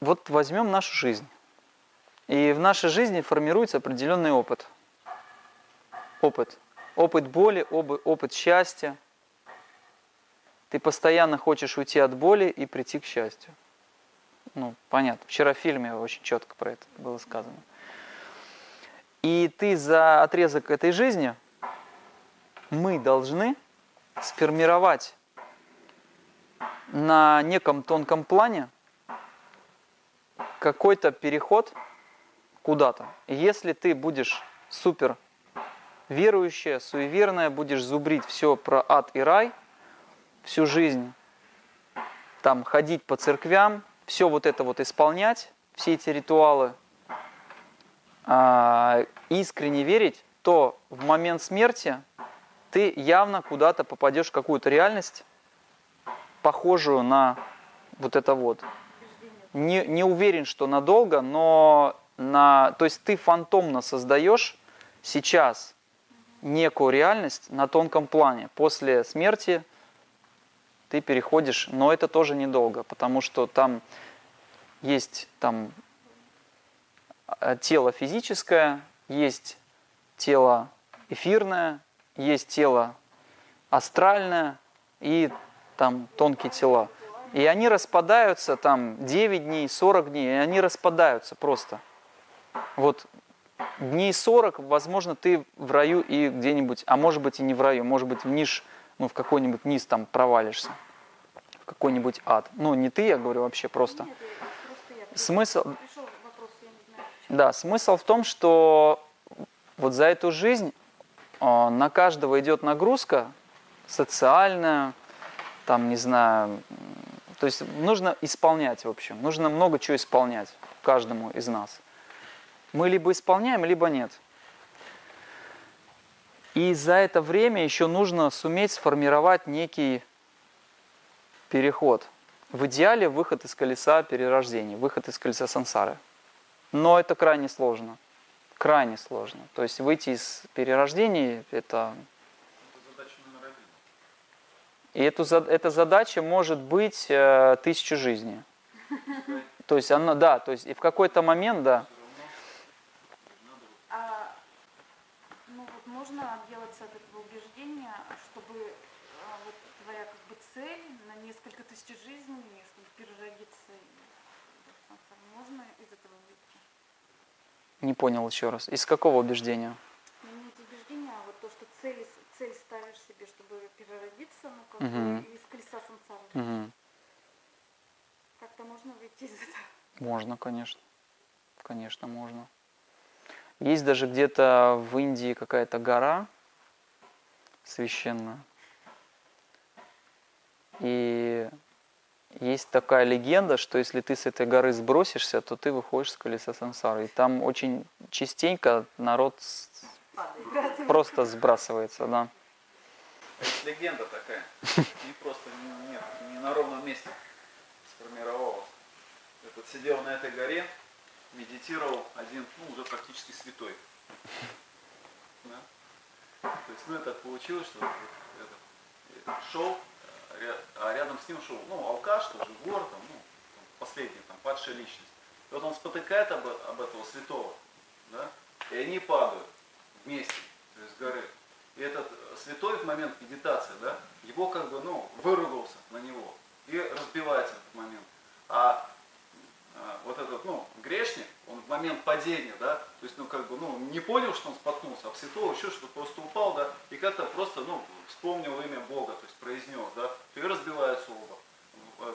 вот возьмем нашу жизнь. И в нашей жизни формируется определенный опыт. Опыт. Опыт боли, опыт счастья. Ты постоянно хочешь уйти от боли и прийти к счастью. Ну, понятно. Вчера в фильме очень четко про это было сказано. И ты за отрезок этой жизни, мы должны сформировать на неком тонком плане какой-то переход куда-то. Если ты будешь супер верующая, суеверная, будешь зубрить все про ад и рай всю жизнь, там ходить по церквям, все вот это вот исполнять, все эти ритуалы, а, искренне верить, то в момент смерти ты явно куда-то попадешь в какую-то реальность, похожую на вот это вот. Не, не уверен, что надолго, но на, то есть ты фантомно создаешь сейчас некую реальность на тонком плане. После смерти ты переходишь, но это тоже недолго, потому что там есть там э, тело физическое, есть тело эфирное, есть тело астральное и там тонкие тела. И они распадаются там 9 дней, 40 дней, и они распадаются просто. Вот дней 40, возможно, ты в раю и где-нибудь, а может быть и не в раю, может быть в ниш, ну в какой-нибудь низ там провалишься, в какой-нибудь ад. Ну не ты, я говорю вообще просто. Нет, просто смысл, вопрос, да, смысл в том, что вот за эту жизнь э, на каждого идет нагрузка социальная, там, не знаю, то есть нужно исполнять, в общем, нужно много чего исполнять каждому из нас. Мы либо исполняем, либо нет. И за это время еще нужно суметь сформировать некий переход. В идеале выход из колеса перерождений, выход из колеса сансары. Но это крайне сложно. Крайне сложно. То есть выйти из перерождений – это и эту, эта задача может быть э, тысячу жизней. То есть она, да, то есть и в какой-то момент, да. А, ну вот можно отделаться от этого убеждения, чтобы а, вот твоя как бы цель на несколько тысяч жизней, чтобы переродиться, можно из этого выйти? Не понял еще раз. Из какого убеждения? Ну, не эти убеждения, а вот то, что цель, цель ставишь себе, чтобы переродиться, ну, как угу. из колеса сансары. Угу. Как-то можно выйти из этого? Можно, конечно. Конечно, можно. Есть даже где-то в Индии какая-то гора священная. И есть такая легенда, что если ты с этой горы сбросишься, то ты выходишь с колеса сансары. И там очень частенько народ просто сбрасывается, да. Это легенда такая. Не просто не, нет, не на ровном месте сформировалась. Этот сидел на этой горе, медитировал один, ну, уже практически святой. Да? То есть, ну, это получилось, что этот, шел, а рядом с ним шел, ну, алкаш, тоже вор, там, ну, последний, там, падшая личность. И вот он спотыкает об, об этого святого, да, и они падают вместе, горы. И этот святой в момент медитации, да, его как бы, ну, выругался на него и разбивается в этот момент. А, а вот этот, ну, грешник, он в момент падения, да, то есть, ну, как бы, ну, не понял, что он споткнулся, а святого еще что просто упал, да, и как-то просто, ну, вспомнил имя Бога, то есть произнес, да, и разбиваются оба,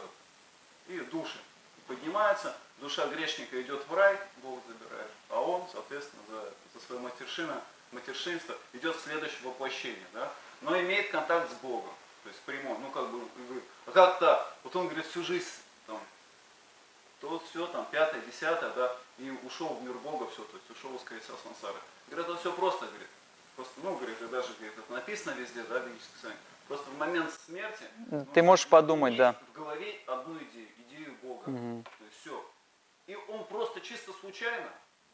и души поднимаются, душа грешника идет в рай, Бог забирает, а он, соответственно, за, за свое матершина матершинство идет в следующее воплощение, да, но имеет контакт с Богом, то есть прямой, ну как бы, а как-то, вот он говорит, всю жизнь, там, то все, там, пятое, десятое, да, и ушел в мир Бога, все, то есть ушел из колеса сансары. Говорит, это все просто, говорит, просто, ну, говорит, и даже, говорит, это написано везде, да, в ведической просто в момент смерти, ты ну, можешь подумать, да, в голове одну идею, идею Бога, угу. то есть все, и он просто чисто случайно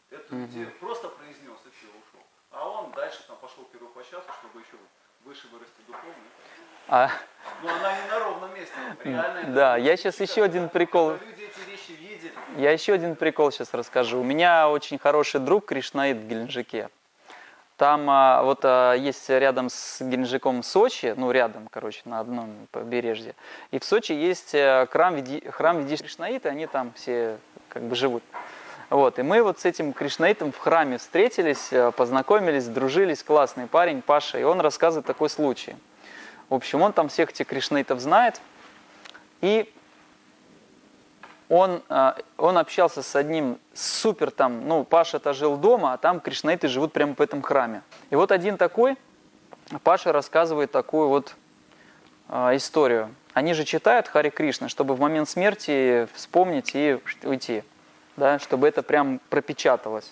эту угу. идею просто произнес, и все, ушел. А он дальше там пошел первопочатку, чтобы еще выше вырасти духовно. А... Но она не на ровном месте, реально. Да, я сейчас еще один прикол. Люди эти вещи видели, Я еще один прикол сейчас расскажу. У меня очень хороший друг Кришнаид в Геленджике. Там а, вот а, есть рядом с Геленджиком Сочи, ну рядом, короче, на одном побережье. И в Сочи есть э, храм, Види, храм Видиш Кришнаита, они там все как бы живут. Вот, и мы вот с этим Кришнаитом в храме встретились, э, познакомились, дружились, классный парень Паша, и он рассказывает такой случай. В общем, он там всех этих Кришнаитов знает, и он, а, он общался с одним супер там, ну, Паша-то жил дома, а там кришнаиты живут прямо в этом храме. И вот один такой, Паша рассказывает такую вот э, историю. Они же читают Хари Кришна, чтобы в момент смерти вспомнить и уйти, да, чтобы это прям пропечаталось.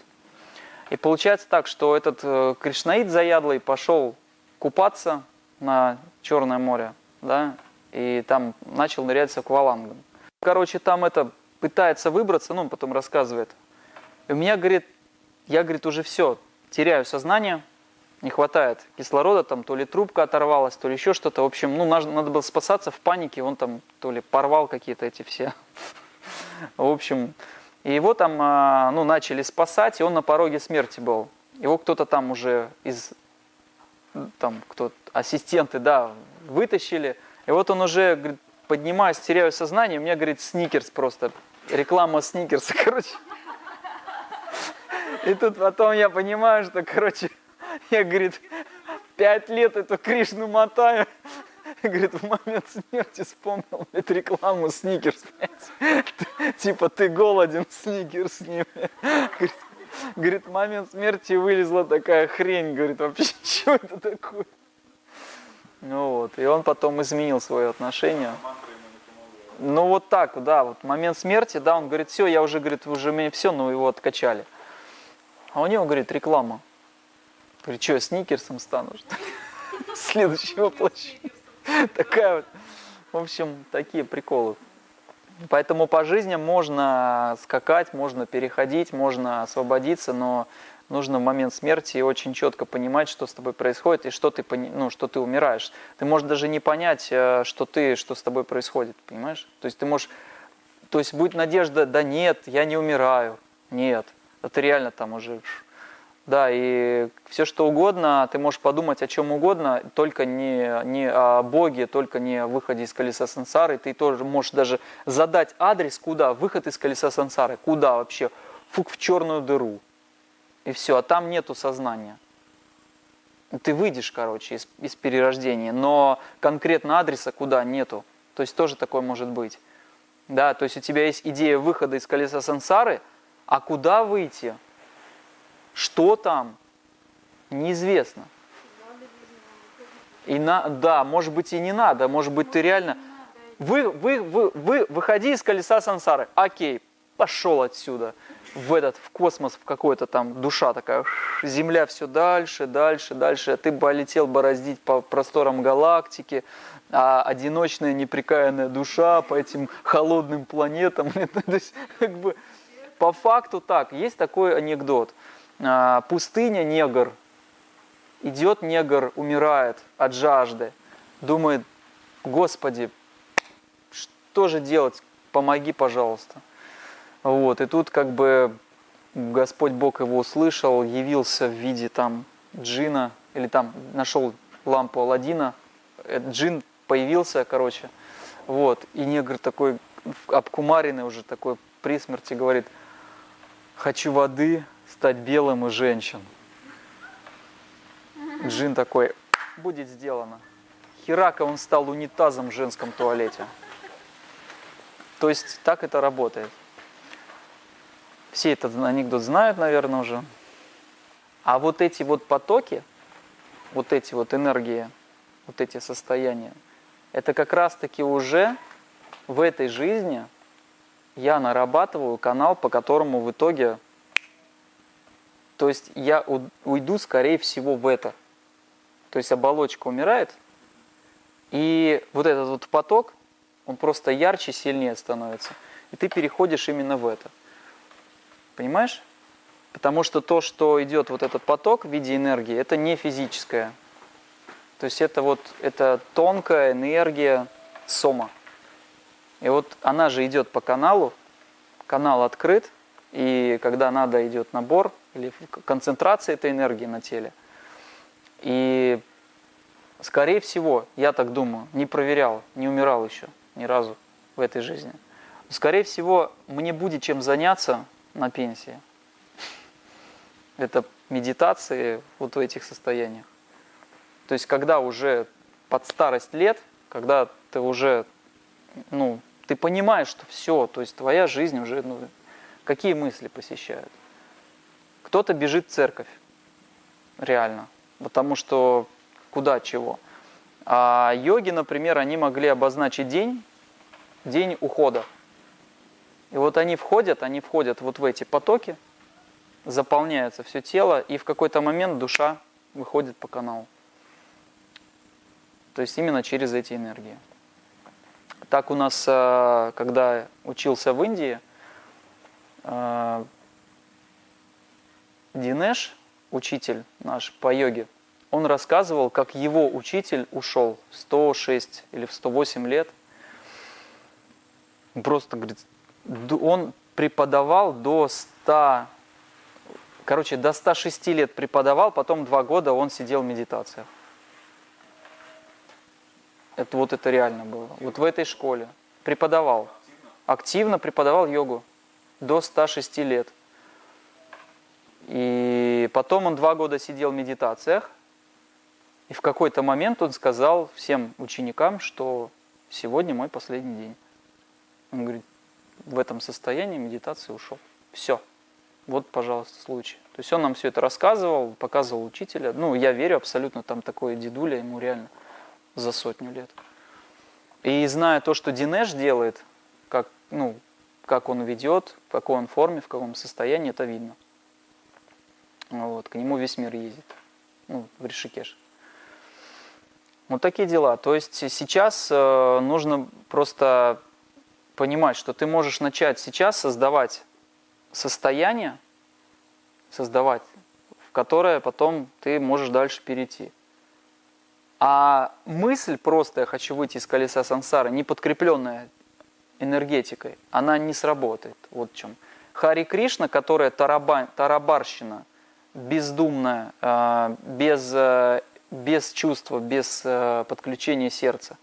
И получается так, что этот э, кришнаит заядлый пошел купаться на Черное море, да, и там начал нырять с аквалангом. Короче, там это пытается выбраться, ну, он потом рассказывает. И у меня, говорит, я, говорит, уже все, теряю сознание, не хватает кислорода, там то ли трубка оторвалась, то ли еще что-то. В общем, ну, надо, надо было спасаться в панике, он там то ли порвал какие-то эти все. В общем, и его там, а, ну, начали спасать, и он на пороге смерти был. Его кто-то там уже из, там, кто ассистенты, да, вытащили. И вот он уже, говорит, поднимаюсь, теряю сознание, у меня, говорит, сникерс просто, реклама сникерса, короче. И тут потом я понимаю, что, короче, я, говорит, пять лет эту Кришну мотаю. Говорит, в момент смерти вспомнил эту рекламу Сникерс. Типа, ты голоден, Сникерс ним. Говорит, говорит, в момент смерти вылезла такая хрень. Говорит, вообще, что это такое? Ну вот, и он потом изменил свое отношение. Ну вот так, да, вот момент смерти, да, он говорит, все, я уже, говорит, уже мне все, ну его откачали. А у него, говорит, реклама. Говорит, что, я сникерсом стану, что ли? Следующего воплощение. Такая вот. В общем, такие приколы. Поэтому по жизни можно скакать, можно переходить, можно освободиться, но нужно в момент смерти очень четко понимать, что с тобой происходит и что ты, ну, что ты умираешь. Ты можешь даже не понять, э, что ты, что с тобой происходит, понимаешь? То есть ты можешь, то есть будет надежда, да нет, я не умираю, нет, это реально там уже, да, и все что угодно, ты можешь подумать о чем угодно, только не, не о Боге, только не о выходе из колеса сансары, ты тоже можешь даже задать адрес, куда, выход из колеса сансары, куда вообще, фук в черную дыру, и все, а там нету сознания. Ты выйдешь, короче, из, из перерождения, но конкретно адреса куда нету. То есть тоже такое может быть. Да, то есть у тебя есть идея выхода из колеса сансары, а куда выйти? Что там? Неизвестно. И на, да, может быть и не надо, может быть ты реально... Вы, вы, вы, вы, выходи из колеса сансары. Окей, пошел отсюда в этот, в космос, в какой-то там душа такая, Земля все дальше, дальше, дальше, ты полетел бороздить по просторам галактики, а одиночная неприкаянная душа по этим холодным планетам. То есть, как бы, по факту так, есть такой анекдот. А, пустыня, негр, идет негр, умирает от жажды, думает, Господи, что же делать, помоги, пожалуйста. Вот, и тут как бы Господь Бог его услышал, явился в виде там джина, или там нашел лампу Алладина, э, джин появился, короче, вот, и негр такой обкумаренный уже такой при смерти говорит, хочу воды, стать белым и женщин. Джин такой, будет сделано. Херака он стал унитазом в женском туалете. То есть так это работает. Все этот анекдот знают, наверное, уже. А вот эти вот потоки, вот эти вот энергии, вот эти состояния, это как раз-таки уже в этой жизни я нарабатываю канал, по которому в итоге, то есть я уйду, скорее всего, в это. То есть оболочка умирает, и вот этот вот поток, он просто ярче, сильнее становится. И ты переходишь именно в это. Понимаешь? Потому что то, что идет вот этот поток в виде энергии, это не физическое. То есть это вот это тонкая энергия сома. И вот она же идет по каналу, канал открыт, и когда надо идет набор или концентрация этой энергии на теле. И скорее всего, я так думаю, не проверял, не умирал еще ни разу в этой жизни. Скорее всего, мне будет чем заняться на пенсии. Это медитации вот в этих состояниях. То есть, когда уже под старость лет, когда ты уже, ну, ты понимаешь, что все, то есть твоя жизнь уже, ну, какие мысли посещают. Кто-то бежит в церковь, реально, потому что куда чего. А йоги, например, они могли обозначить день, день ухода. И вот они входят, они входят вот в эти потоки, заполняется все тело, и в какой-то момент душа выходит по каналу. То есть именно через эти энергии. Так у нас, э, когда учился в Индии, Динеш, учитель наш по йоге, он рассказывал, как его учитель ушел в 106 или в 108 лет. Просто, говорит, он преподавал до 100, короче, до 106 лет преподавал, потом два года он сидел в медитациях. Это вот это реально было. Вот в этой школе. Преподавал. Активно преподавал йогу. До 106 лет. И потом он два года сидел в медитациях. И в какой-то момент он сказал всем ученикам, что сегодня мой последний день. Он говорит, в этом состоянии медитации ушел. Все. Вот, пожалуйста, случай. То есть он нам все это рассказывал, показывал учителя. Ну, я верю абсолютно, там такое дедуля, ему реально за сотню лет. И зная то, что Динеш делает, как, ну, как он ведет, в какой он форме, в каком состоянии, это видно. Вот, к нему весь мир ездит, ну, в Ришикеш. Вот такие дела. То есть сейчас э, нужно просто понимать, что ты можешь начать сейчас создавать состояние, создавать, в которое потом ты можешь дальше перейти. А мысль просто «я хочу выйти из колеса сансары», не подкрепленная энергетикой, она не сработает. Вот в чем. Хари Кришна, которая тараба, тарабарщина, бездумная, э, без, э, без чувства, без э, подключения сердца,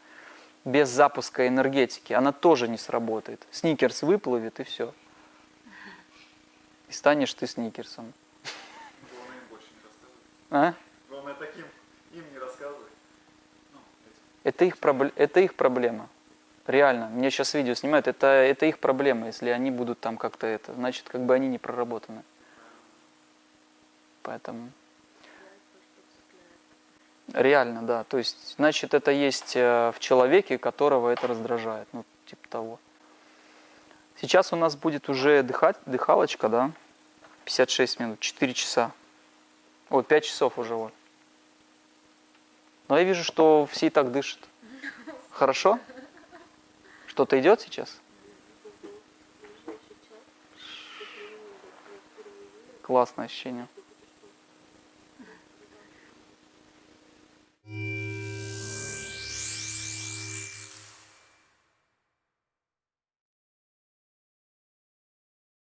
без запуска энергетики, она тоже не сработает. Сникерс выплывет и все. И станешь ты сникерсом. Главное им больше не рассказывать. А? Главное таким им не рассказывать. Ну, Это их, это их проблема. Реально. Мне сейчас видео снимают. Это, это их проблема. Если они будут там как-то это, значит, как бы они не проработаны. Поэтому... Реально, да. То есть, значит, это есть э, в человеке, которого это раздражает. Ну, типа того. Сейчас у нас будет уже дыхать, дыхалочка, да? 56 минут, 4 часа. Ой, 5 часов уже вот. Но я вижу, что все и так дышат. Хорошо? Что-то идет сейчас? Классное ощущение.